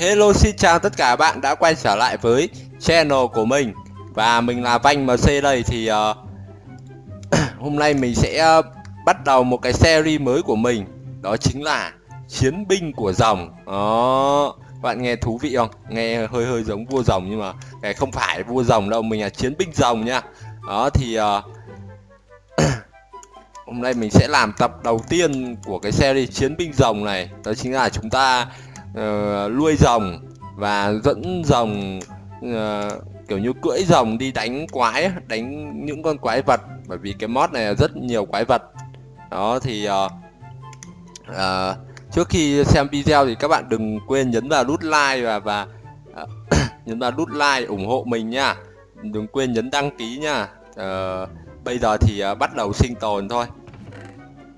Hello xin chào tất cả bạn đã quay trở lại với channel của mình. Và mình là Vanh MC đây thì uh, Hôm nay mình sẽ uh, bắt đầu một cái series mới của mình. Đó chính là Chiến binh của rồng Đó. Bạn nghe thú vị không? Nghe hơi hơi giống vua rồng nhưng mà cái không phải vua rồng đâu, mình là chiến binh rồng nha. Đó thì uh, Hôm nay mình sẽ làm tập đầu tiên của cái series chiến binh rồng này. Đó chính là chúng ta uh, nuôi rồng và dẫn rồng uh, kiểu như cưỡi rồng đi đánh quái đánh những con quái vật. Bởi vì cái mod này rất nhiều quái vật. Đó thì uh, uh, trước khi xem video thì các bạn đừng quên nhấn vào nút like và và uh, nhấn vào nút like ủng hộ mình nha. Đừng quên nhấn đăng ký nha. Uh, bây giờ thì uh, bắt đầu sinh tồn thôi.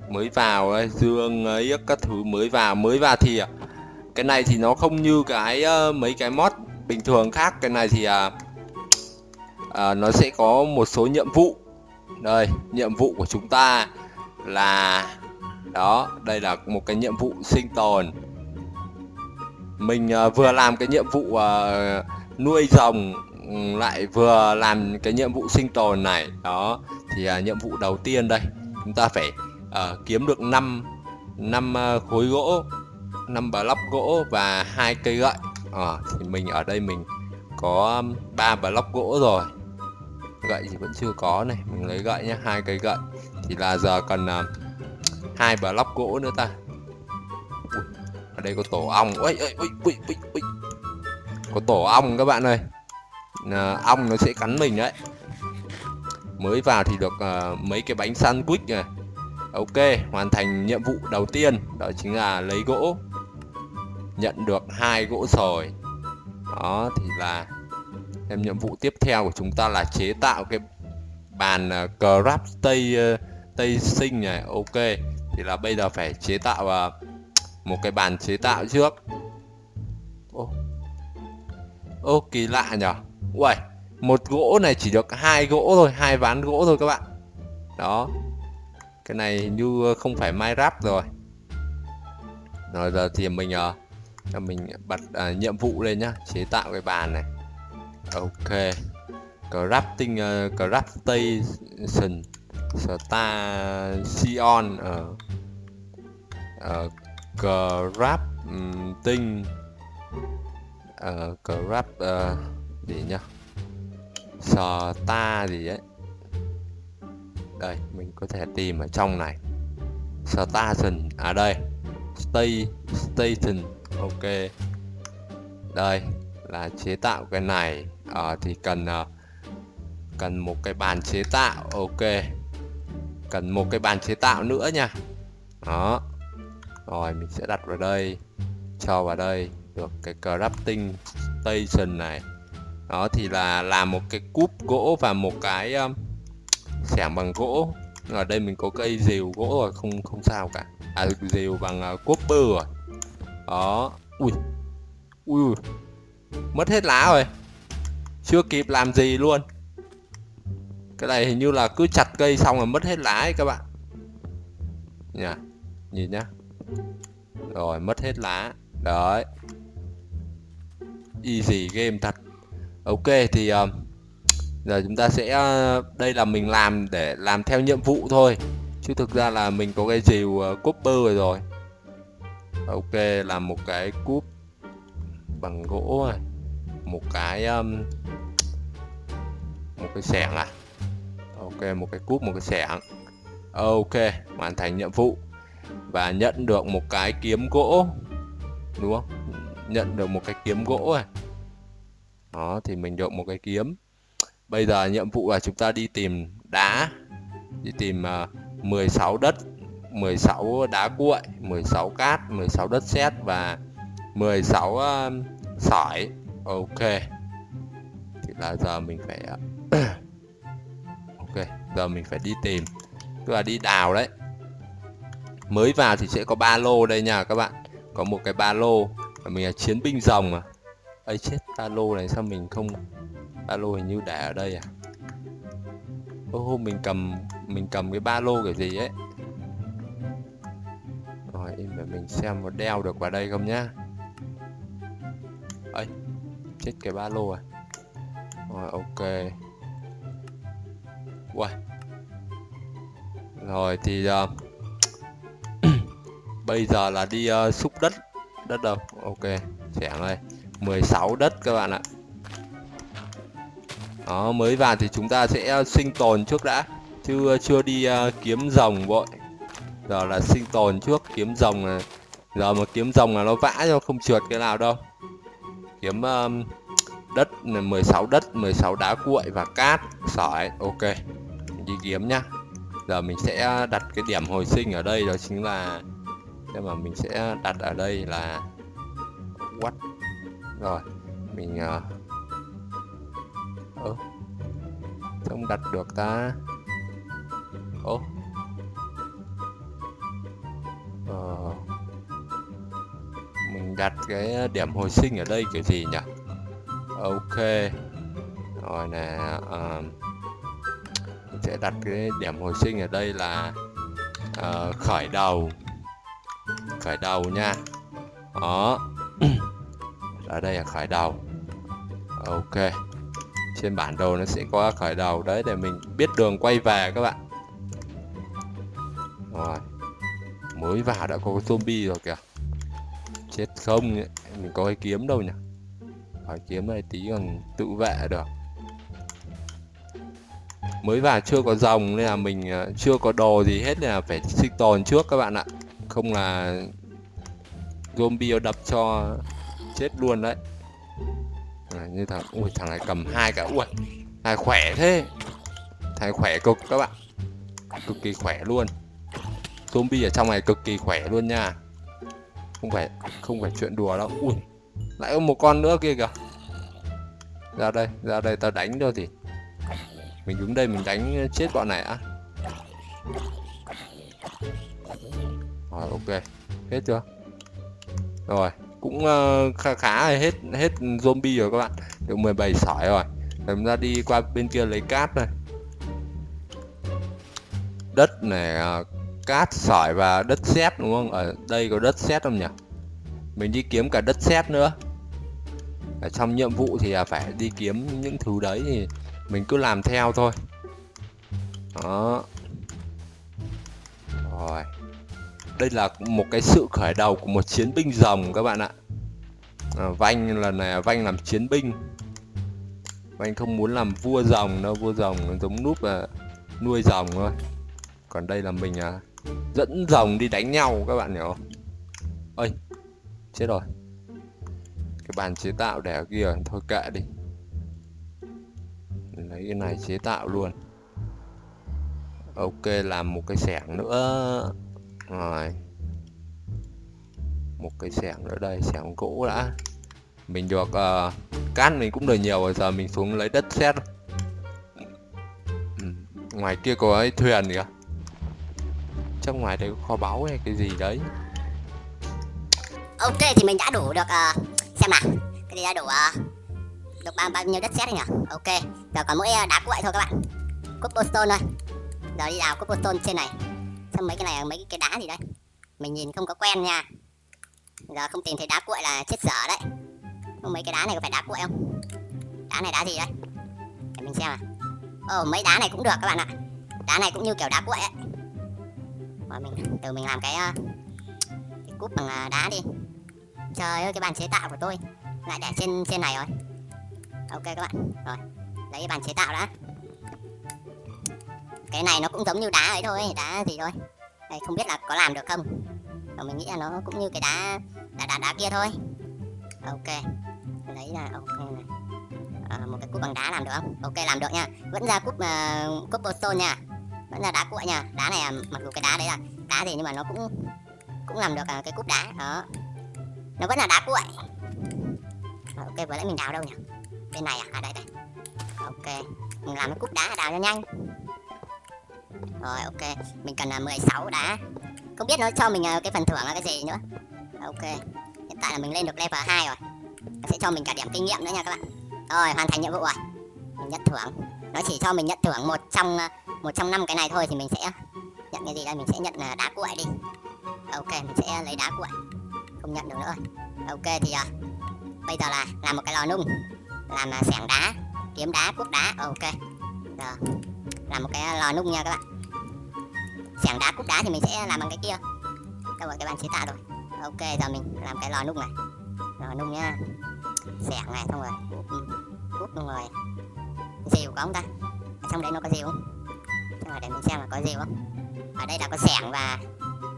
Mới vào dương ấy các thứ mới vào mới vào thì uh, cái này thì nó không như cái uh, mấy cái mod bình thường khác. Cái này thì uh, uh, nó sẽ có một số nhiệm vụ. Đây nhiệm vụ của chúng ta là đó đây là một cái nhiệm vụ sinh tồn. Mình uh, vừa làm cái nhiệm vụ uh, nuôi rồng lại vừa làm cái nhiệm vụ sinh tồn này. Đó thì uh, nhiệm vụ đầu tiên đây. Chúng ta phải uh, kiếm được 5 năm uh, khối gỗ. 5 block gỗ và hai cây gậy. À, thì mình ở đây mình có ba block gỗ rồi. Gậy thì vẫn chưa có này mình lấy gậy nhé hai cây gậy. Thì là giờ cần ờ, uh, block gỗ nữa ta. Ui, ở đây có tổ ong. Ui, ui, ui, ui, ui, ui. có tổ ong các bạn ơi. À, ong nó sẽ cắn mình đấy. Mới vào thì được uh, mấy cái bánh sandwich này. Ok hoàn thành nhiệm vụ đầu tiên. Đó chính là lấy gỗ nhận được hai gỗ sồi đó thì là em nhiệm vụ tiếp theo của chúng ta là chế tạo cái bàn uh, craft tây uh, ờ, tây sinh này. Ok thì là bây giờ phải chế tạo uh, một cái bàn chế tạo trước. Ô ô kỳ lạ nhở. Uầy một gỗ này chỉ được hai gỗ thôi hai ván gỗ thôi các bạn. Đó cái này như không phải Minecraft rồi. Rồi giờ thì mình uh, là mình bật à, nhiệm vụ lên nhá chế tạo cái bàn này. Ok. Crafting uh, craftation station ở uh, crafting uh, craft uh, gì nhá? Star gì ấy. Đây mình có thể tìm ở trong này. Station à đây. Stay station ok. Đây là chế tạo cái này. À, thì cần uh, cần một cái bàn chế tạo. Ok. Cần một cái bàn chế tạo nữa nha. Đó. Rồi mình sẽ đặt vào đây. Cho vào đây. Được cái crafting station này. Đó thì là làm một cái cúp gỗ và một cái um, xẻng bằng gỗ. Ở đây mình có cây rìu gỗ rồi không không sao cả. À rìu bằng uh, copper rồi đó. Ui. Ui mất hết lá rồi. Chưa kịp làm gì luôn. Cái này hình như là cứ chặt cây xong là mất hết lá ấy các bạn. Nhá nhìn nhá. Rồi mất hết lá. Đấy. Easy game thật. Ok thì uh, giờ chúng ta sẽ uh, đây là mình làm để làm theo nhiệm vụ thôi. Chứ thực ra là mình có cái dìu uh, ờ, copper rồi rồi ok làm một cái cúp bằng gỗ này một cái um, một cái xẻng à. Ok một cái cúp một cái xẻng. Ok hoàn thành nhiệm vụ. Và nhận được một cái kiếm gỗ đúng không? Nhận được một cái kiếm gỗ này đó thì mình được một cái kiếm. Bây giờ nhiệm vụ là chúng ta đi tìm đá đi tìm ờ, uh, 16 đất. 16 đá cuội 16 cát 16 đất sét và 16 uh, ờ, sỏi. Ok. Thì là giờ mình phải ờ, ok giờ mình phải đi tìm. Tức là đi đào đấy. Mới vào thì sẽ có ba lô đây nha các bạn. Có một cái ba lô mình là chiến binh rồng mà. Ấy chết ba lô này sao mình không ba lô hình như để ở đây à? Ô hôm mình cầm mình cầm cái ba lô kiểu gì ấy? Rồi để mình xem một đeo được vào đây không nhá. Ấy chết cái ba lô à. Rồi ok. Uầy. rồi thì uh, bây giờ là đi uh, xúc đất. Đất đâu? Ok chẻng đây 16 đất các bạn ạ. Đó mới vào thì chúng ta sẽ ờ, sinh tồn trước đã. Chứ chưa đi uh, kiếm rồng vội giờ là sinh tồn trước kiếm rồng này. giờ mà kiếm rồng là nó vã cho không trượt cái nào đâu. Kiếm um, đất 16 đất 16 đá cuội và cát. Sỏi ok. Đi kiếm nhá. Giờ mình sẽ đặt cái điểm hồi sinh ở đây đó chính là thế mà mình sẽ đặt ở đây là what? Rồi mình uh, ơ không đặt được ta. Ô ờ, mình đặt cái ờ, điểm hồi sinh ở đây kiểu gì nhỉ? Ok. Rồi nè uh, mình sẽ đặt cái điểm hồi sinh ở đây là uh, khởi đầu. Khởi đầu nha. Đó. Ở đây là khởi đầu. Ok. Trên bản đồ nó sẽ có khởi đầu. Đấy để mình biết đường quay về các bạn. Rồi mới vào đã có zombie rồi kìa. Chết không mình có cái kiếm đâu nhỉ? Phải kiếm này tí còn tự vệ được. Mới vào chưa có dòng nên là mình ờ, chưa có đồ gì hết nên là phải sinh tồn trước các bạn ạ. Không là zombie đập cho chết luôn đấy. À, như thằng ui thằng này cầm hai cả ui thằng khỏe thế. Thằng khỏe cực các bạn. Cực kỳ khỏe luôn zombie ở trong này cực kỳ khỏe luôn nha. Không phải không phải chuyện đùa đâu. Ui lại có một con nữa kia kìa. Ra đây ra đây tao đánh thôi thì. Mình đứng đây mình đánh chết bọn này á. Rồi ok. Hết chưa? Rồi cũng uh, khá khá hết hết zombie rồi các bạn. Được 17 sỏi rồi. Chúng ta đi qua bên kia lấy cát này đất này uh, cát sỏi và đất sét đúng không? Ở đây có đất sét không nhỉ? Mình đi kiếm cả đất sét nữa. Ở trong nhiệm vụ thì à, phải đi kiếm những thứ đấy thì mình cứ làm theo thôi. Đó. Rồi. Đây là một cái sự khởi đầu của một chiến binh rồng các bạn ạ. À, vanh lần này à, vanh làm chiến binh. Vanh không muốn làm vua rồng đâu vua rồng giống núp là nuôi rồng thôi. Còn đây là mình à, dẫn rồng đi đánh nhau các bạn hiểu không? Ơi chết rồi. Cái bàn chế tạo để ở kia thôi kệ đi. Lấy cái này chế tạo luôn. Ok làm một cái xẻng nữa. Rồi. Một cái xẻng nữa đây xẻng gỗ đã. Mình được uh, cát mình cũng được nhiều rồi giờ mình xuống lấy đất sét ừ. ngoài kia có cái thuyền kìa trong ngoài đây có kho báu hay cái gì đấy. Ok thì mình đã đủ được uh, xem nào. Cái gì đã đủ uh, được bao, bao nhiêu đất sét nhỉ ok giờ còn mỗi uh, đá cuội thôi các bạn. Cobblestone thôi. Giờ đi đào cobblestone trên này. Xem mấy cái này mấy cái đá gì đấy. Mình nhìn không có quen nha. Giờ không tìm thấy đá cuội là chết dở đấy. Không mấy cái đá này có phải đá cuội không? Đá này đá gì đấy? Để mình xem à ồ mấy đá này cũng được các bạn ạ. Đá này cũng như kiểu đá cuội ấy bọn mình từ mình làm cái, ờ, cái cúp bằng ờ, đá đi. Trời ơi cái bàn chế tạo của tôi lại để trên trên này rồi. Ok các bạn rồi lấy cái bàn chế tạo đã. Cái này nó cũng giống như đá ấy thôi đá gì thôi. Đây không biết là có làm được không? Còn mình nghĩ là nó cũng như cái đá đá đá, đá kia thôi. Ok lấy là ok này. À, một cái cúp bằng đá làm được không? Ok làm được nha. Vẫn ra cúp uh, cobblestone nha vẫn là đá cuội nha. Đá này à, mặc dù cái đá đấy là đá gì nhưng mà nó cũng cũng làm được à, cái cúp đá. Đó. Nó vẫn là đá cuội. À, ok vừa nãy mình đào đâu nhỉ? Bên này à? À đây đây. Ok. Mình làm cái cúp đá đào cho nhanh. Rồi ok. Mình cần là 16 đá. Không biết nó cho mình à, cái phần thưởng là cái gì nữa. Ok. Hiện tại là mình lên được level 2 rồi. Nó sẽ cho mình cả điểm kinh nghiệm nữa nha các bạn. Rồi hoàn thành nhiệm vụ rồi. Mình nhận thưởng nó chỉ cho mình nhận thưởng một trong ờ, một trong năm cái này thôi thì mình sẽ nhận cái gì đây? Mình sẽ nhận ờ, đá cuội đi. Ok mình sẽ lấy đá cuội. Không nhận được nữa rồi. Ok thì uh, bây giờ là làm một cái lò nung làm uh, xẻng đá kiếm đá cuốc đá. Ok. Giờ làm một cái lò nung nha các bạn. Xẻng đá cuốc đá thì mình sẽ làm bằng cái kia. Đâu rồi cái bàn chế tạo rồi. Ok giờ mình làm cái lò nung này. Lò nung nhá. Xẻng này xong rồi cuốc ừ, xong rồi rìu có không ta. Ở trong đấy nó có rìu. Không xong rồi để mình xem là có rìu không? Ở đây là có sẻng và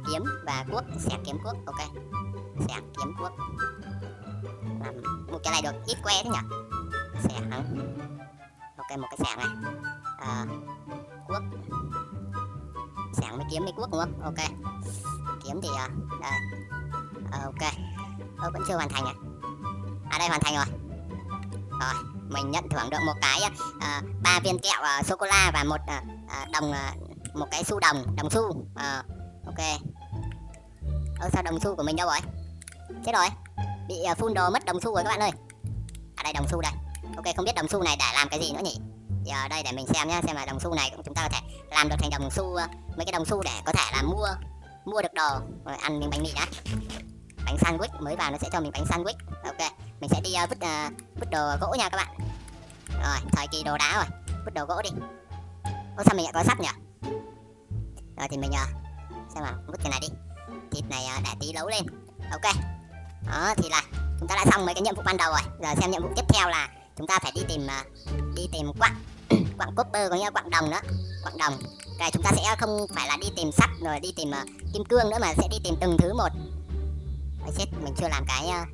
kiếm và cuốc. Sẻng kiếm cuốc ok. Sẻng kiếm cuốc. Làm một cái này được ít que thế nhỉ? Sẻng. Ok một cái sẻng này. À, cuốc. Sẻng mới kiếm mới cuốc đúng không? Ok. Kiếm thì à, đây. À, ok. Ơ, vẫn chưa hoàn thành à? À đây hoàn thành rồi. Rồi mình nhận thưởng được một cái ờ, ba uh, viên kẹo uh, sô cô la và một uh, đồng uh, một cái xu đồng đồng xu. Uh, ok. Ơ sao đồng xu của mình đâu rồi? Chết rồi. Bị uh, phun đồ mất đồng xu rồi các bạn ơi. À đây đồng xu đây. Ok không biết đồng xu này để làm cái gì nữa nhỉ? Giờ đây để mình xem nhá xem là đồng xu này chúng ta có thể làm được thành đồng xu uh, mấy cái đồng xu để có thể là mua mua được đồ. Rồi ăn miếng bánh mì đã. Bánh sandwich mới vào nó sẽ cho mình bánh sandwich. Ok mình sẽ đi uh, vứt uh, vứt đồ gỗ nha các bạn. Rồi thời kỳ đồ đá rồi. Vứt đồ gỗ đi. Ô sao mình lại có sắt nhỉ? Rồi thì mình uh, xem nào vứt cái này đi. Thịt này uh, để tí nấu lên. Ok. Đó thì là chúng ta đã xong mấy cái nhiệm vụ ban đầu rồi. Giờ xem nhiệm vụ tiếp theo là chúng ta phải đi tìm uh, đi tìm quặng. Quặng copper có nghĩa là quặng đồng đó quặng đồng. Rồi chúng ta sẽ không phải là đi tìm sắt rồi đi tìm uh, kim cương nữa mà sẽ đi tìm từng thứ một. Ôi chết mình chưa làm cái uh,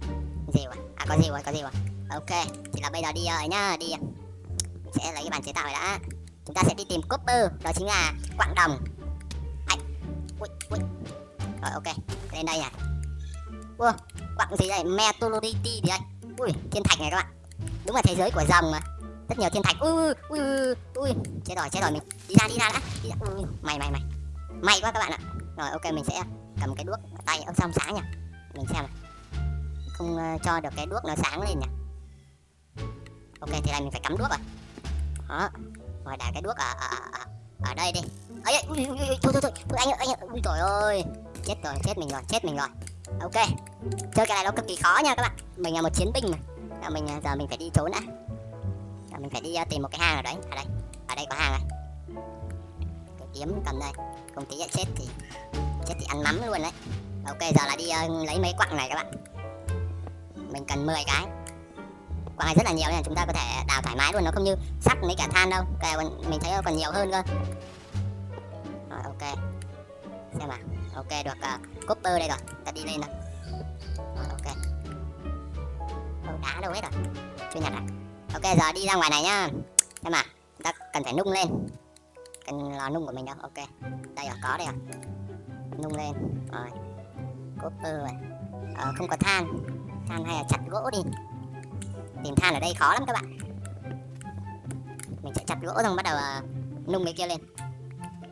gì rồi à có gì rồi có gì rồi ok thì là bây giờ đi rồi nhá đi. Mình sẽ lấy cái bàn chế tạo này đã. Chúng ta sẽ đi tìm copper đó chính là quặng đồng. Anh ui, ui. rồi ok lên đây này. Ua, quặng gì đây? Metallurgy gì đây? Ui thiên thạch này các bạn. Đúng là thế giới của rồng mà. Rất nhiều thiên thạch. Ui ui ui chết rồi chết rồi mình đi ra đi ra đã. Đi ra. Ui, mày mày mày. May quá các bạn ạ. Rồi ok mình sẽ cầm cái đuốc tay. Ông xong sáng nha mình xem này không uh, cho được cái đuốc nó sáng lên nhỉ? Ok thì này mình phải cắm đuốc rồi. Đó rồi đặt cái đuốc ở ở, ở, ở đây đi. Ấy ui, ui, ui, thôi thôi thôi. Thôi anh ơi anh ơi ui trời ơi. Chết rồi chết mình rồi chết mình rồi. Ok chơi cái này nó cực kỳ khó nha các bạn. Mình là một chiến binh mà. Giờ mình giờ mình phải đi trốn đã. Giờ mình phải đi uh, tìm một cái hang ở đấy ở đây. Ở đây có hang này. Cái kiếm cầm đây. Không tí chết thì chết thì ăn mắm luôn đấy. Ok giờ là đi uh, lấy mấy quặng này các bạn mình cần 10 cái. Quặng này rất là nhiều nên chúng ta có thể đào thoải mái luôn nó không như sắt mấy cả than đâu. Okay, mình thấy còn nhiều hơn cơ. Rồi ok. Xem nào. Ok được à, uh, copper đây rồi. Ta đi lên rồi rồi ok. Đâu đá đâu hết rồi? Chưa nhặt à? Ok giờ đi ra ngoài này nhá. Xem nào. Ta cần phải nung lên. Cần lò nung của mình đâu? Ok. Đây rồi có đây rồi nung lên. Rồi. Copper rồi. Ờ, không có than than hay là chặt gỗ đi. Tìm than ở đây khó lắm các bạn. Mình sẽ chặt gỗ xong bắt đầu uh, nung cái kia lên.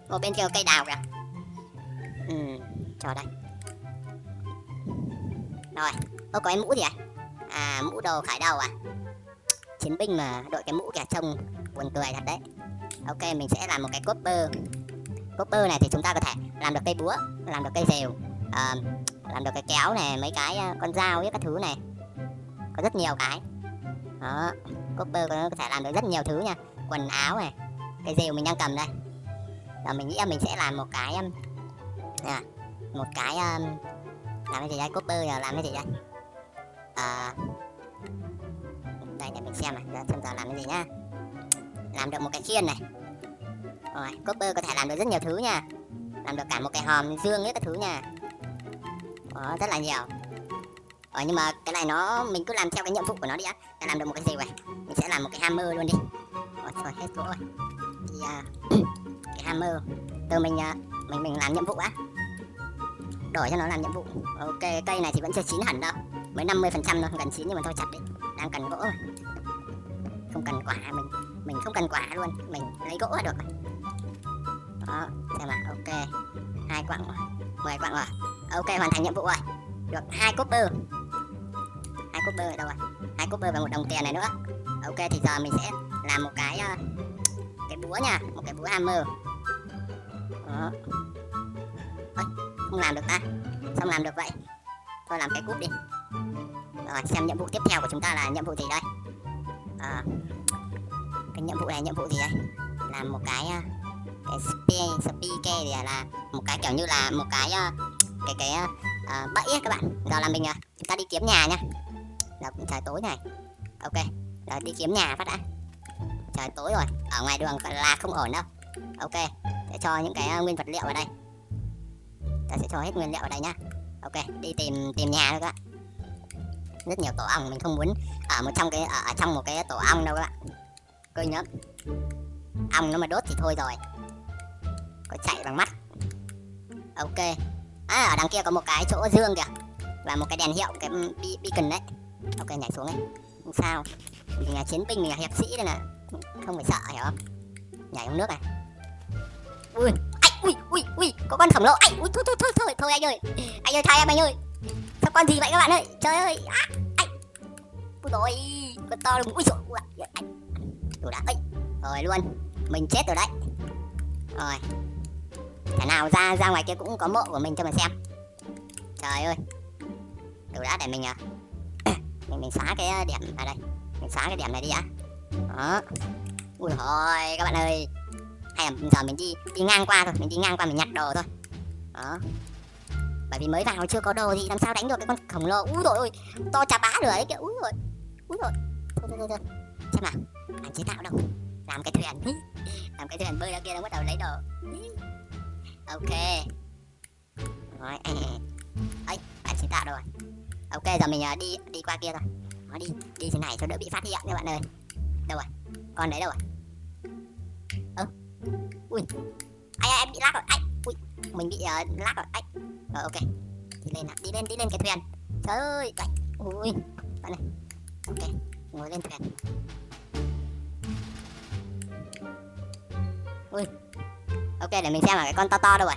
Ô bên kia có cây đào kìa. Ừ cho đây. Rồi ô có cái mũ gì à? À mũ đồ khải đầu à? Chiến binh mà đội cái mũ kìa trông buồn cười thật đấy. Ok mình sẽ làm một cái copper. Copper này thì chúng ta có thể làm được cây búa làm được cây rìu uh, làm được cái kéo này mấy cái uh, con dao với các thứ này. Có rất nhiều cái. Đó copper có thể làm được rất nhiều thứ nha. Quần áo này cái rìu mình đang cầm đây? Và mình nghĩ là mình sẽ làm một cái um, à, một cái um, làm cái gì đây? Copper giờ làm cái gì đây? À, đây để mình xem này. Xem giờ làm cái gì nhá. Làm được một cái khiên này. Rồi copper có thể làm được rất nhiều thứ nha. Làm được cả một cái hòm dương với các thứ nha đó, rất là nhiều. Ờ, nhưng mà cái này nó mình cứ làm theo cái nhiệm vụ của nó đi á. Để làm được một cái gì vậy? Mình sẽ làm một cái hammer luôn đi. Rồi, rồi hết gỗ rồi. Thì uh, cái hammer từ mình uh, mình mình làm nhiệm vụ á. Đổi cho nó làm nhiệm vụ. Ok cây này thì vẫn chưa chín hẳn đâu. Mới 50 phần trăm thôi Gần chín nhưng mà thôi chặt đi. Đang cần gỗ mà không cần quả mình mình không cần quả luôn. Mình lấy gỗ là được đó xem nào. Ok. Hai quặng rồi. Mười quặng rồi ok hoàn thành nhiệm vụ rồi. Được hai copper. Hai copper đâu rồi hai copper và một đồng tiền này nữa. Ok thì giờ mình sẽ làm một cái uh, cái búa nha một cái búa hammer. Đó. Ôi, không làm được ta. Xong làm được vậy? Thôi làm cái cúp đi. Rồi xem nhiệm vụ tiếp theo của chúng ta là nhiệm vụ gì đây. À, cái nhiệm vụ này nhiệm vụ gì đây? Làm một cái ờ, cái spear gì thì là một cái kiểu như là một cái cái cái uh, bẫy ấy các bạn. Giờ là mình uh, chúng ta đi kiếm nhà nha. Giờ cũng trời tối này. Ok giờ đi kiếm nhà phát đã. Trời tối rồi ở ngoài đường là không ổn đâu. Ok sẽ cho những cái uh, nguyên vật liệu vào đây. Ta sẽ cho hết nguyên liệu vào đây nhá. Ok đi tìm tìm nhà thôi các bạn. Rất nhiều tổ ong mình không muốn ở một trong cái ở, ở trong một cái tổ ong đâu các bạn. Kinh nhớ. Ong nó mà đốt thì thôi rồi. Có chạy bằng mắt. Ok à ở đằng kia có một cái chỗ dương kìa. Và một cái đèn hiệu cái beacon đấy. Ok nhảy xuống ấy không sao. Mình là chiến binh mình là hiệp sĩ đây nè không phải sợ hiểu không? Nhảy xuống nước này. Ui ai ui ui ui có con khổng lồ. Ai ui thôi thôi thôi thôi thôi anh ơi. Anh ơi thay em anh ơi. Sao con gì vậy các bạn ơi? Trời ơi à, anh ui rồi con to luôn ui rồi ui, anh đủ đã ấy. Rồi luôn. Mình chết rồi đấy. Rồi. Thế nào ra ra ngoài kia cũng có mộ của mình cho mình xem. Trời ơi. Đủ đã để mình à? Mình, mình xóa cái ờ, điểm ở đây. Mình xóa cái điểm này đi á Đó. Ui hồi các bạn ơi. Hay là giờ mình đi đi ngang qua thôi. Mình đi ngang qua mình nhặt đồ thôi. Đó. Bởi vì mới vào chưa có đồ gì làm sao đánh được cái con khổng lồ. Úi rồi ôi To chà bá lửa ấy kìa. Úi rồi Úi rồi Thôi thôi thôi, thôi. Xem nào. Anh chế tạo đâu. Làm cái thuyền. Làm cái thuyền bơi ra kia nó bắt đầu lấy đồ ok. Rồi. Ấy bạn chế tạo rồi. Ok giờ mình à, đi đi qua kia rồi. Nó đi đi thế này cho đỡ bị phát hiện các bạn ơi. Đâu rồi? Con đấy đâu rồi? Ơ. Ui. Ai em bị lag rồi. Ai ui. Mình bị uh, lag rồi. Ai rồi ờ, ok. Đi lên nào. Đi lên đi lên cái thuyền. Trời ơi đấy ui. Bạn này ok. Ngồi lên thuyền. Ui ok, để mình xem là cái con to to đâu rồi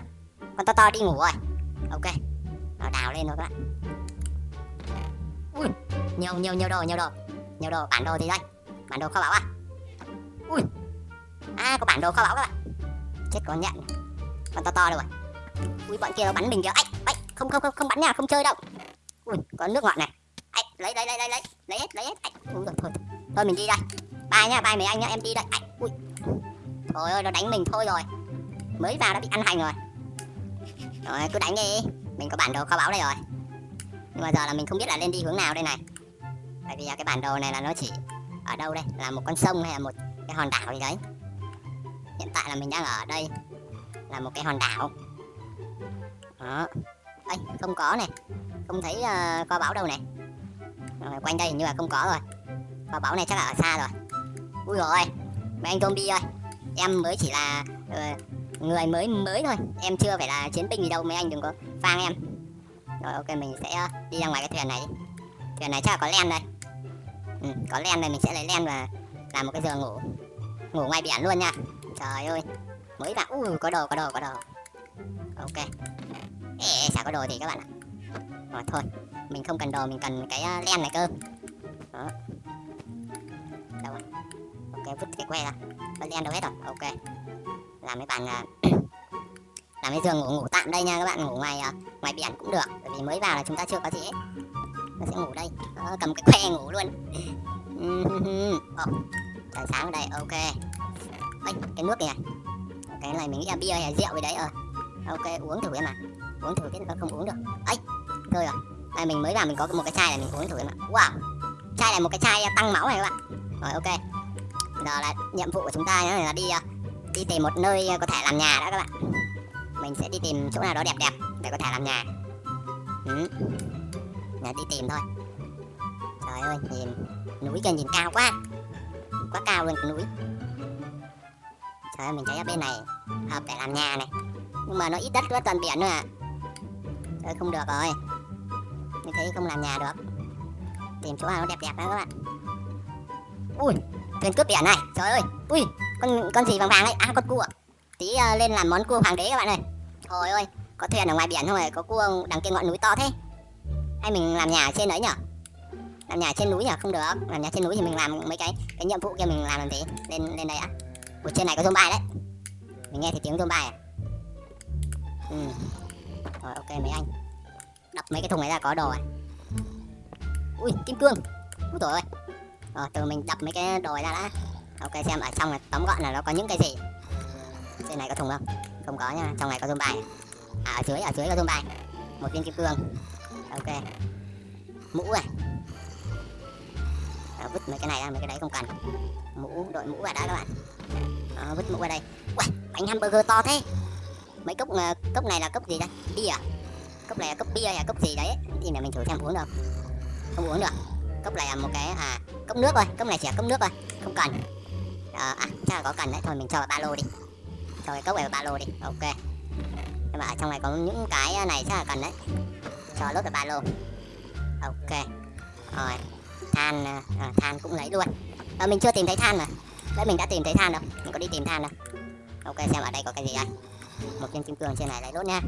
con to to đi ngủ rồi. Ok. Nó đào lên rồi các bạn. Ui, nhiều nhiều nhiều đồ nhiều đồ. Nhiều đồ, bản đồ gì đây bản đồ kho báu à? Ui. À có bản đồ kho báu các bạn. Chết con nhận con to to đâu rồi ui, bọn kia nó bắn mình kìa. Ấy ấy không không không không bắn nha, không chơi đâu ui, có nước ngọt này. Ấy lấy lấy lấy lấy lấy. Lấy hết lấy hết. Ấy ui rồi thôi. Thôi mình đi đây. Bye nha, bye mấy anh nhá, em đi đây. Ấy ui. Thôi ơi, nó đánh mình thôi rồi mới vào đã bị ăn hành rồi. Rồi cứ đánh đi. Mình có bản đồ kho báu đây rồi. Nhưng mà giờ là mình không biết là lên đi hướng nào đây này. Bởi vì à, cái bản đồ này là nó chỉ ở đâu đây? Là một con sông hay là một cái hòn đảo gì đấy. Hiện tại là mình đang ở đây là một cái hòn đảo. Đó. Đây không có này. Không thấy uh, kho báu đâu này. Rồi, quanh đây hình như là không có rồi. Kho báu này chắc là ở xa rồi. Ui rồi mấy anh zombie ơi. Em mới chỉ là uh, người mới mới thôi. Em chưa phải là chiến binh gì đâu mấy anh đừng có phang em. Rồi ok mình sẽ ờ, đi ra ngoài cái thuyền này đi. Thuyền này chắc là có len đây. Ừ, có len đây mình sẽ lấy len và làm một cái giường ngủ. Ngủ ngoài biển luôn nha. Trời ơi. Mới vào. Ui có đồ có đồ có đồ. Ok. Ê chả có đồ gì các bạn ạ. Rồi thôi. Mình không cần đồ mình cần cái ờ, len này cơ. Đó. Đâu rồi? Ok vứt cái que ra. Len đâu hết rồi. Ok làm cái bàn à, làm cái giường ngủ ngủ tạm đây nha các bạn ngủ ngoài à, ngoài biển cũng được bởi vì mới vào là chúng ta chưa có gì hết nó sẽ ngủ đây. Đó, cầm cái que ngủ luôn. Oh, trời sáng ở đây ok. Ê, cái nước này à? cái này mình nghĩ là bia hay rượu gì đấy ờ. Ok uống thử em ạ. Uống thử cái không uống được. Ấy thôi rồi à, mình mới vào mình có một cái chai này mình uống thử em ạ. Wow chai này một cái chai tăng máu này các bạn. Rồi ok. Giờ là nhiệm vụ của chúng ta là đi uh, đi tìm một nơi ờ, có thể làm nhà đó các bạn. Mình sẽ đi tìm chỗ nào đó đẹp đẹp để có thể làm nhà. Ừ. Nhà đi tìm thôi. Trời ơi, nhìn, núi kia nhìn cao quá. Quá cao luôn cái núi. Trời ơi, mình thấy ở bên này hợp để làm nhà này. Nhưng mà nó ít đất quá, toàn biển nữa à trời không được rồi. Mình thấy không làm nhà được. Tìm chỗ nào nó đẹp đẹp đó các bạn. Ui, thuyền cướp biển này. Trời ơi. Ui con con gì vàng vàng ấy? À con cua. Tí uh, lên làm món cua hoàng đế các bạn ơi. Trời ơi có thuyền ở ngoài biển thôi có cua đằng kia ngọn núi to thế? Hay mình làm nhà trên đấy nhở? Làm nhà trên núi nhở? Không được. Làm nhà trên núi thì mình làm mấy cái cái nhiệm vụ kia mình làm làm gì? Lên lên đây á ở trên này có zombie đấy. Mình nghe thấy tiếng zombie à? Ừ. rồi ok mấy anh. Đập mấy cái thùng này ra có đồ à? Ui kim cương. Ui trời ơi rồi từ mình đập mấy cái đồ này ra đã ok xem ở trong này tóm gọn là nó có những cái gì? Trên này có thùng không? Không có nha trong này có zombie à ở dưới ở dưới có zombie một viên kim cương. Ok. Mũ này à, vứt mấy cái này ra mấy cái đấy không cần. Mũ đội mũ vào đó các bạn. À, vứt mũ vào đây. Uầy, bánh hamburger to thế. Mấy cốc uh, cốc này là cốc gì đây bia à? cốc này là cốc bia hay là cốc gì đấy? Thì để mình thử xem uống được. Không uống được. Cốc này là một cái à cốc nước thôi. Cốc này chỉ là cốc nước thôi. Không cần. Ờ, à, à chắc là có cần đấy. Thôi mình cho vào ba lô đi. Cho cái cốc này vào ba lô đi. Ok. Nhưng mà ở trong này có những cái này chắc là cần đấy. Cho lốt vào ba lô. Ok. Rồi. Than à, than cũng lấy luôn. À, mình chưa tìm thấy than mà. Đấy mình đã tìm thấy than đâu. Mình có đi tìm than đâu. Ok xem ở đây có cái gì đây. Một viên kim cương trên này lấy lốt nha.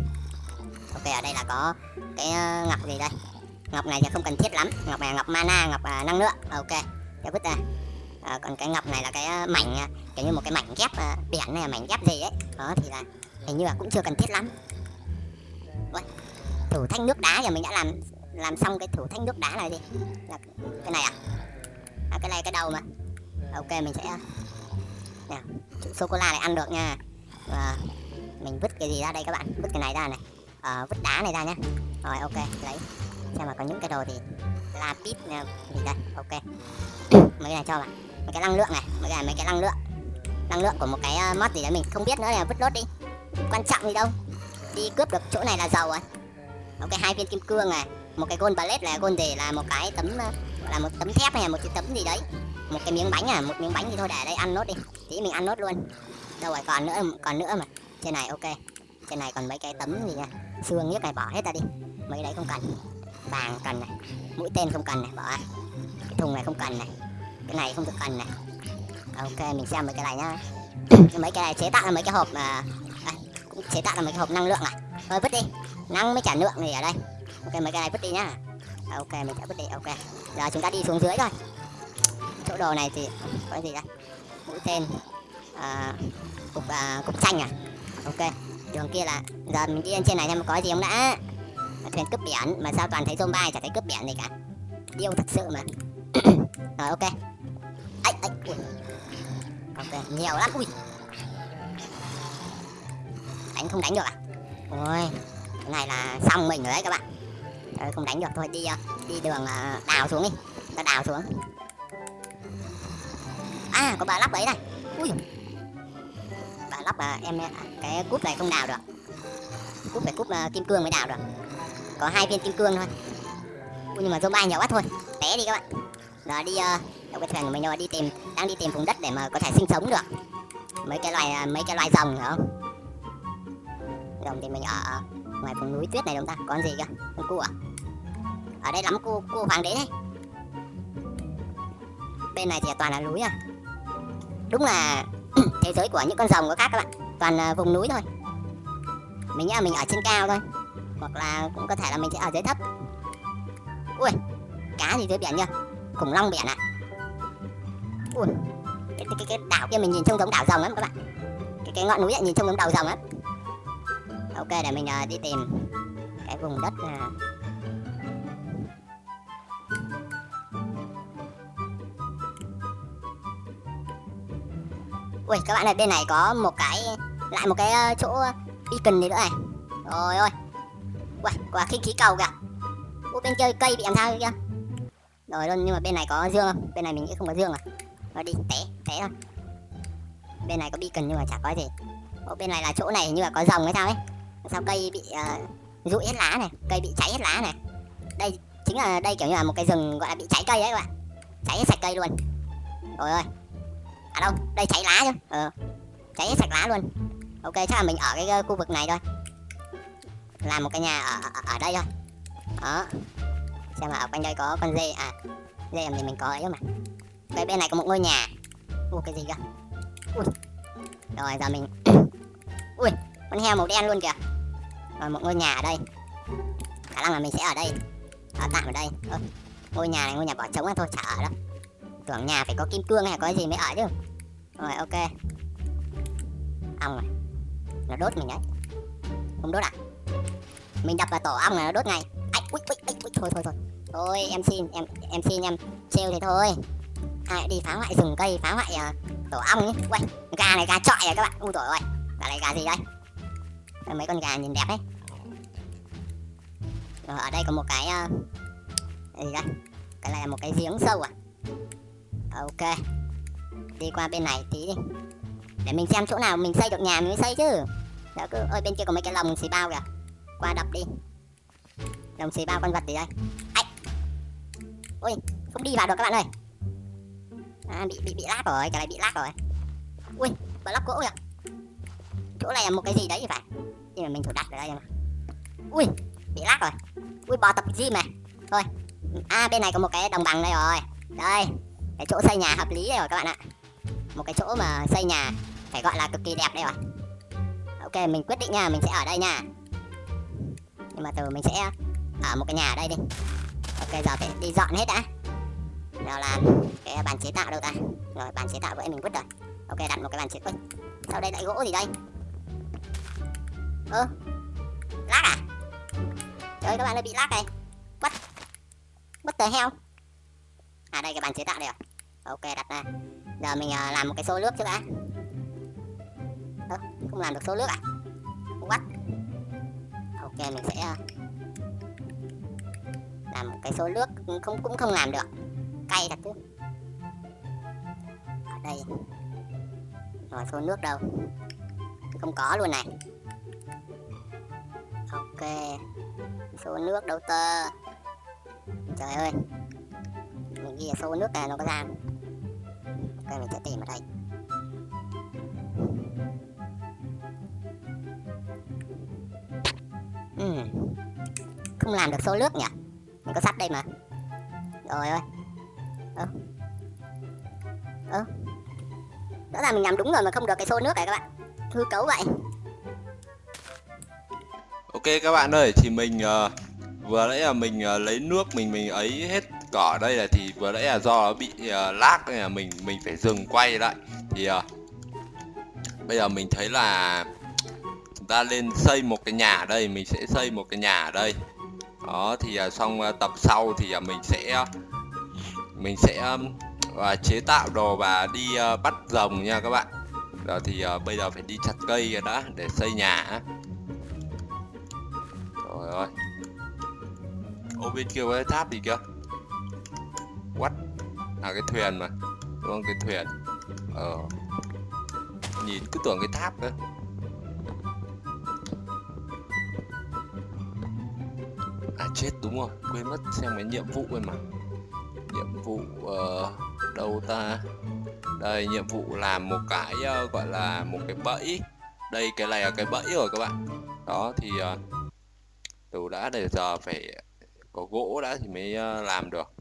Ok ở đây là có cái ngọc gì đây? Ngọc này thì không cần thiết lắm. Ngọc này là ngọc mana ngọc à, năng lượng. Ok. Để vứt ra à, còn cái ngọc này là cái ờ, mảnh ờ, kiểu như một cái mảnh ghép biển này mảnh ghép gì ấy. Đó thì là hình như là cũng chưa cần thiết lắm. Uầy, thủ thanh nước đá giờ mình đã làm làm xong cái thủ thanh nước đá này đi. Là cái này à? À cái này cái đầu mà. Ok mình sẽ nè sô cô la này ăn được nha. Và mình vứt cái gì ra đây các bạn? Vứt cái này ra này. À, vứt đá này ra nhá. Rồi ok lấy. Xem mà có những cái đồ thì lapis nè gì đây? Ok. Mấy cái này cho bạn mấy cái năng lượng này mấy cái mấy cái năng lượng. Năng lượng của một cái uh, mod gì đấy mình không biết nữa là vứt lốt đi. Quan trọng gì đâu. Đi cướp được chỗ này là giàu rồi. Ok hai viên kim cương này một cái gold ballet là gold gì là một cái tấm ờ, là một tấm thép hay là một cái tấm gì đấy. Một cái miếng bánh à một miếng bánh thì thôi để đây ăn nốt đi. Tí mình ăn nốt luôn. Đâu rồi còn nữa còn nữa mà. Trên này ok. Trên này còn mấy cái tấm gì nha xương nhất này bỏ hết ra đi. Mấy đấy không cần. Vàng cần này mũi tên không cần này bỏ. Cái thùng này không cần này cái này không được cần này. Ok mình xem mấy cái này nhá. Mấy cái này chế tạo là mấy cái hộp mà à, cũng chế tạo là mấy cái hộp năng lượng à thôi vứt đi. Năng mới trả lượng gì ở đây. Ok mấy cái này vứt đi nhá. Ok mình sẽ vứt đi ok. Giờ chúng ta đi xuống dưới thôi. Chỗ đồ này thì có cái gì đây? Mũi tên à, cục à, cục xanh à? Ok đường kia là giờ mình đi lên trên này xem có gì không đã. Thuyền cướp biển mà sao toàn thấy zombie chả thấy cướp biển gì cả. Điêu thật sự mà. Rồi ok ấy ui. ok nhiều lắm. Ui. Đánh không đánh được à? Ôi cái này là xong mình rồi đấy các bạn. Đấy, không đánh được thôi đi ờ, đi đường ờ, đào xuống đi. Ta đào xuống. À có bà lắp đấy này. Ui. Bà lắp à, ờ, em à, cái cúp này không đào được. Cúp phải cúp uh, kim cương mới đào được. Có hai viên kim cương thôi. Ui, nhưng mà zombie nhiều quá thôi. Té đi các bạn. Giờ đi uh, cái thuyền của mình rồi đi tìm, đang đi tìm vùng đất để mà có thể sinh sống được. Mấy cái loài à, mấy cái loài rồng nữa không? Rồng thì mình ở ngoài vùng núi tuyết này chúng ta? Còn gì cơ? Con cua à? ở đây lắm cua cua hoàng đế đấy. Bên này thì toàn là núi à? Đúng là thế giới của những con rồng có khác các bạn. Toàn vùng núi thôi. Mình nghĩ là mình ở trên cao thôi. Hoặc là cũng có thể là mình sẽ ở dưới thấp. Ui, cá gì dưới biển nhá khủng long biển ạ. à ui. Cái, cái, cái đảo kia mình nhìn trông giống đảo rồng lắm các bạn. Cái cái ngọn núi ấy, nhìn trông giống đảo rồng lắm. Ok để mình uh, đi tìm cái vùng đất uh, ui các bạn ơi bên này có một cái lại một cái ờ, chỗ beacon gì nữa này. Rồi ôi. Ui quả khinh khí cầu kìa. Ui bên chơi cây bị làm sao kia? Rồi luôn nhưng mà bên này có dương không? Bên này mình nghĩ không có dương à? Rồi đi té té thôi. Bên này có beacon nhưng mà chả có gì. Ủa bên này là chỗ này như là có rồng hay sao ấy. Sao cây bị uh, rụi hết lá này Cây bị cháy hết lá này. Đây chính là đây kiểu như là một cái rừng gọi là bị cháy cây ấy các bạn. Cháy hết sạch cây luôn. Rồi ơi. À đâu đây cháy lá chứ. Ờ cháy hết sạch lá luôn. Ok chắc là mình ở cái uh, khu vực này thôi. Làm một cái nhà ở, ở, ở đây thôi. Đó. Xem là ở quanh đây có con dê à dê thì mình có ấy mà cái bên này có một ngôi nhà. Ui cái gì cơ ui. Rồi giờ mình ui con heo màu đen luôn kìa. Rồi một ngôi nhà ở đây. Khả năng là mình sẽ ở đây. Ở tạm ở đây. Ơ, ngôi nhà này ngôi nhà bỏ trống thôi chả ở đâu. Tưởng nhà phải có kim cương hay có gì mới ở chứ. Rồi ok. Ong rồi. Nó đốt mình đấy. Không đốt à? Mình đập vào tổ ong là nó đốt ngay. Ây, ui, ui, ui, ui, thôi thôi thôi. Thôi em xin em em xin em trêu thì thôi ai đi phá hoại rừng cây phá hoại uh, tổ ong ấy. Quay gà này gà trọi à các bạn? Ui tổ ơi gà này gà gì đây? Đây, mấy con gà nhìn đẹp đấy. Rồi ở đây có một cái uh, gì đây? Cái này là một cái giếng sâu à? Ok đi qua bên này tí đi. Để mình xem chỗ nào mình xây được nhà mình mới xây chứ. Đó cứ ơi bên kia có mấy cái lồng xì bao kìa. Qua đập đi. Lồng xì bao con vật gì đây? Ây. ôi không đi vào được các bạn ơi à, bị bị bị lát rồi cái này bị lát rồi. Ui block gỗ kìa. Chỗ này là một cái gì đấy thì phải. Nhưng mà mình thử đặt ở đây mà ui bị lát rồi. Ui bò tập gym này. Thôi. À bên này có một cái đồng bằng đây rồi. Đây cái chỗ xây nhà hợp lý đây rồi các bạn ạ. Một cái chỗ mà xây nhà phải gọi là cực kỳ đẹp đây rồi. Ok mình quyết định nha mình sẽ ở đây nha. Nhưng mà từ mình sẽ ở một cái nhà ở đây đi. Ok giờ phải đi dọn hết đã nào làm cái bàn chế tạo đâu ta? Rồi bàn chế tạo vậy mình vứt rồi. Ok đặt một cái bàn chế ơi sau đây lại gỗ gì đây? Ơ lát à? Trời các bạn ơi bị lát này. Bất bất tờ heo à đây cái bàn chế tạo đây rồi à? ok đặt ra. Giờ mình uh, làm một cái xô nước trước đã. Ơ không làm được xô nước à? What? Ok mình sẽ uh, làm một cái xô nước. Không cũng không làm được cay thật chứ. Ở đây. Rồi xô nước đâu? Không có luôn này. Ok. Xô nước đâu tơ? Trời ơi. Mình ghi là xô nước này nó có ra ok, mình sẽ tìm ở đây. Uhm. không làm được xô nước nhỉ? Mình có sắt đây mà. Rồi ơi ơ ơ rõ ràng mình làm đúng rồi mà không được cái xô nước này các bạn. Hư cấu vậy. Ok các bạn ơi thì mình uh, vừa nãy là mình uh, lấy nước mình mình ấy hết cỏ đây là thì vừa nãy là do nó bị uh, lag nên là mình mình phải dừng quay lại. Thì uh, bây giờ mình thấy là chúng ta lên xây một cái nhà ở đây mình sẽ xây một cái nhà ở đây. Đó thì uh, xong uh, tập sau thì uh, mình sẽ mình sẽ và chế tạo đồ và đi uh, bắt rồng nha các bạn. Đó thì uh, bây giờ phải đi chặt cây rồi đó để xây nhà rồi ơi. Ô bên kia có cái tháp gì kia what là cái thuyền mà. Đúng không? Cái thuyền. Ờ. Nhìn cứ tưởng cái tháp cơ. À chết đúng rồi. Quên mất xem cái nhiệm vụ rồi mà nhiệm vụ uh, đâu ta? Đây nhiệm vụ làm một cái uh, gọi là một cái bẫy. Đây cái này là cái bẫy rồi các bạn. Đó thì uh, từ đã để giờ phải có gỗ đã thì mới uh, làm được.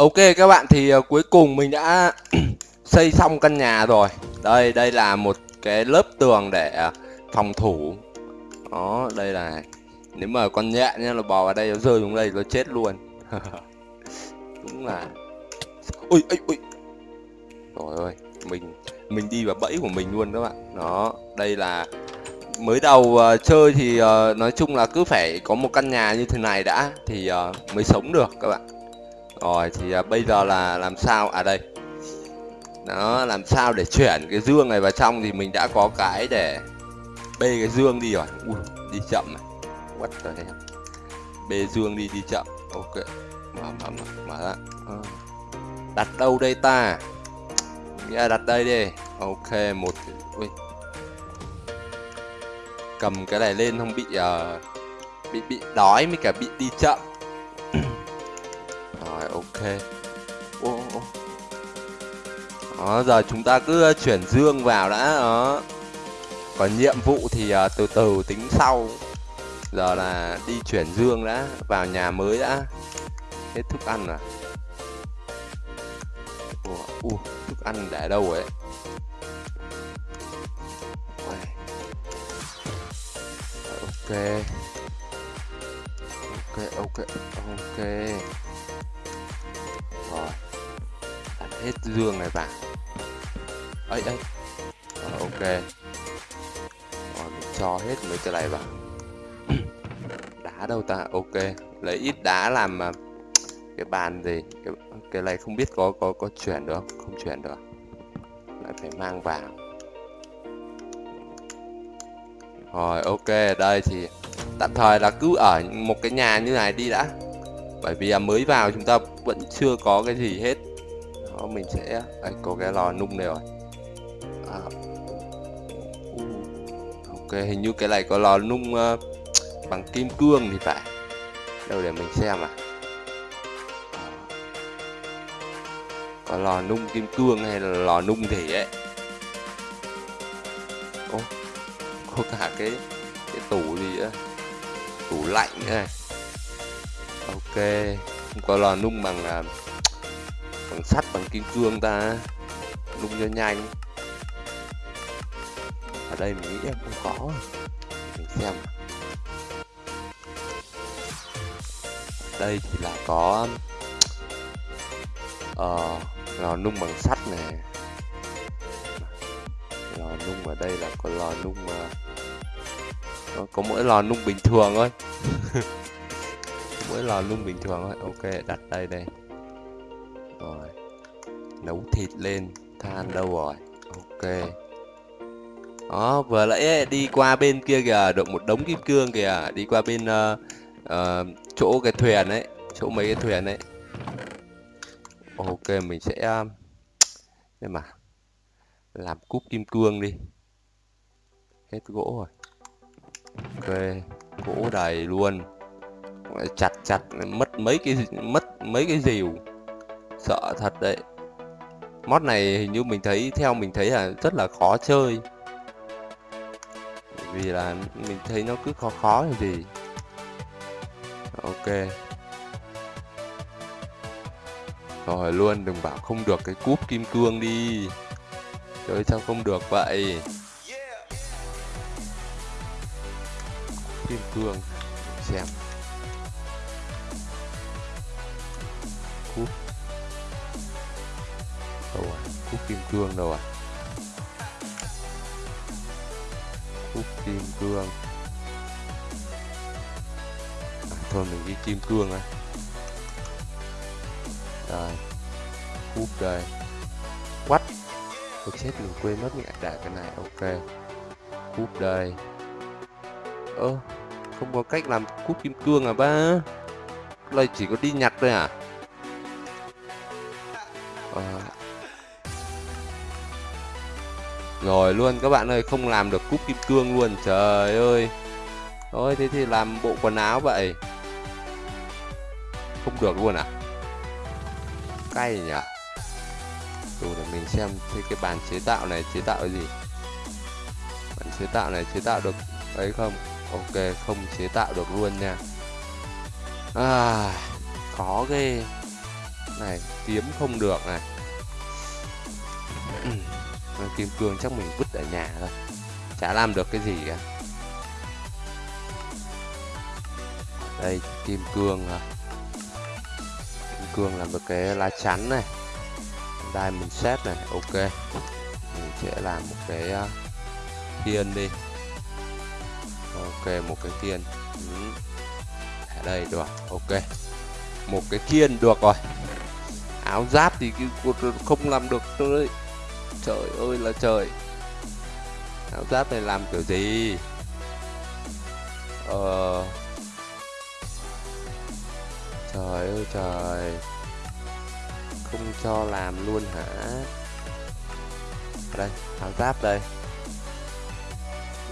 Ok các bạn thì uh, cuối cùng mình đã xây xong căn nhà rồi. Đây đây là một cái lớp tường để uh, phòng thủ. Đó đây là Nếu mà con nhện nha nó bò vào đây nó rơi xuống đây nó chết luôn. Đúng là Ui ui ui Trời ơi Mình mình đi vào bẫy của mình luôn các bạn. Đó đây là mới đầu uh, chơi thì uh, nói chung là cứ phải có một căn nhà như thế này đã thì uh, mới sống được các bạn rồi thì à, bây giờ là làm sao? À đây. Nó làm sao để chuyển cái dương này vào trong thì mình đã có cái để bê cái dương đi rồi. Ui, đi chậm này. What the hell? Bê dương đi đi chậm. Ok. Mở mở mở mở ra. À. đặt đâu đây ta? Nghĩa đặt đây đi. Ok một ui. Cầm cái này lên không bị uh, bị bị đói mới cả bị đi chậm ô, ô. đó giờ chúng ta cứ chuyển dương vào đã đó còn nhiệm vụ thì uh, từ từ tính sau. Giờ là đi chuyển dương đã vào nhà mới đã. Hết thức ăn à? Ủa uh, thức ăn để đâu ấy? Ok. Ok ok ok hết dương này vào ấy ấy rồi, ờ, ok. Rồi mình cho hết mấy cái này vào. Đá đâu ta? Ok. Lấy ít đá làm mà cái bàn gì? Cái, cái này không biết có có có chuyển được không? Chuyển được. Lại phải mang vào. Rồi ok. Đây thì tạm thời là cứ ở một cái nhà như này đi đã. Bởi vì mới vào chúng ta vẫn chưa có cái gì hết đó mình sẽ đây, có cái lò nung này rồi. À. Ừ. ok hình như cái này có lò nung uh, bằng kim cương thì phải. Đâu để mình xem à. Có lò nung kim cương hay là lò nung gì ấy. Ô, có cả cái cái tủ gì á. Tủ lạnh này ok không có lò nung bằng uh, bằng sắt bằng kim cương ta. Nung cho nhanh. Ở đây mình nghĩ không có mình xem. Đây thì là có uh, lò nung bằng sắt này lò nung ở đây là có lò nung uh, có mỗi lò nung bình thường thôi. Mỗi lò nung bình thường thôi. Ok đặt đây đây rồi. Nấu thịt lên than đâu rồi? Ok. Đó vừa nãy đi qua bên kia kìa được một đống kim cương kìa. Đi qua bên uh, uh, chỗ cái thuyền ấy chỗ mấy cái thuyền ấy. Ok mình sẽ ờ, nhưng mà làm cúp kim cương đi. Hết gỗ rồi. Ok gỗ đầy luôn. Chặt chặt mất mấy cái mất mấy cái rìu sợ thật đấy. Mod này hình như mình thấy, theo mình thấy là rất là khó chơi. Vì là mình thấy nó cứ khó khó như gì. Ok. Rồi luôn, đừng bảo không được cái cúp kim cương đi. Chơi sao không được vậy? Kim cương, xem. Kim cương đâu à? Cúp kim cương. À, thôi mình ghi kim cương á. Rồi cúp đây. What tôi chết mình quên mất mình đặt cái này ok. Cúp đây. Ơ không có cách làm cúp kim cương à ba? Đây chỉ có đi nhặt thôi à? À rồi luôn các bạn ơi không làm được cúp kim cương luôn trời ơi. Thôi thế thì làm bộ quần áo vậy. Không được luôn à? Cay nhỉ? Đủ để mình xem thế cái bàn chế tạo này chế tạo cái gì? Bàn chế tạo này chế tạo được ấy không? Ok không chế tạo được luôn nha. À, Khó ghê. Này kiếm không được này. kim cương chắc mình vứt ở nhà thôi. Chả làm được cái gì cả. Đây, kim cương à. kim cương làm được cái lá chắn này. Diamond set này, ok. Mình sẽ làm một cái à, thiên đi. Ok, một cái thiên. Ừ. ở đây, được. Ok. Một cái kiên được rồi. Áo giáp thì không làm được nữa trời ơi là trời. Áo giáp này làm kiểu gì? Ờ. Trời ơi trời. Không cho làm luôn hả? Đây áo giáp đây.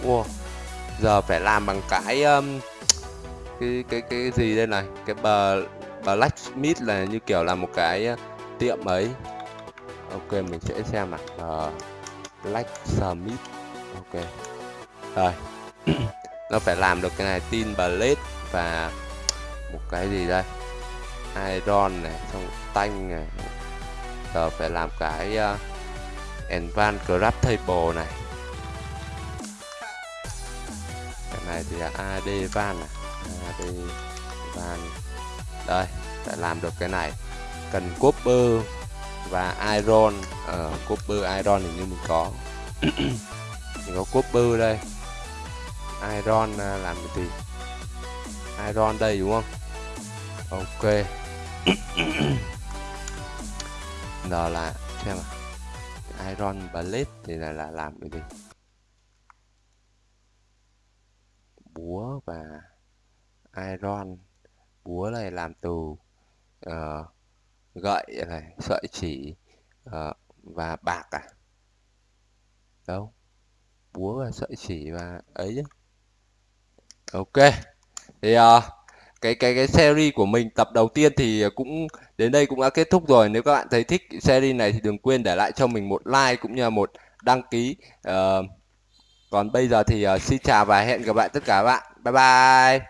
Wow giờ phải làm bằng cái um, cái cái cái gì đây này? Cái bờ blacksmith là như kiểu là một cái tiệm ấy ok mình sẽ xem nào. Ờ, uh, blacksmith ok. Rồi. Nó phải làm được cái này tin blade và một cái gì đây? Iron này xong tanh này. Giờ phải làm cái uh, advanced grab table này. Cái này thì là ad van à ad van. Đây phải làm được cái này. Cần copper và iron ở uh, copper iron thì như mình có. Mình có copper đây. Iron uh, làm cái gì? Iron đây đúng không? Ok. Giờ là xem à iron blade thì là, là làm cái gì? Búa và iron. Búa này làm từ uh, gậy này sợi chỉ uh, và bạc à? Đâu? Búa và sợi chỉ và ấy chứ. Ok. Thì uh, cái cái cái series của mình tập đầu tiên thì cũng đến đây cũng đã kết thúc rồi. Nếu các bạn thấy thích series này thì đừng quên để lại cho mình một like cũng như là một đăng ký uh, còn bây giờ thì uh, xin chào và hẹn gặp lại tất cả các bạn. Bye bye.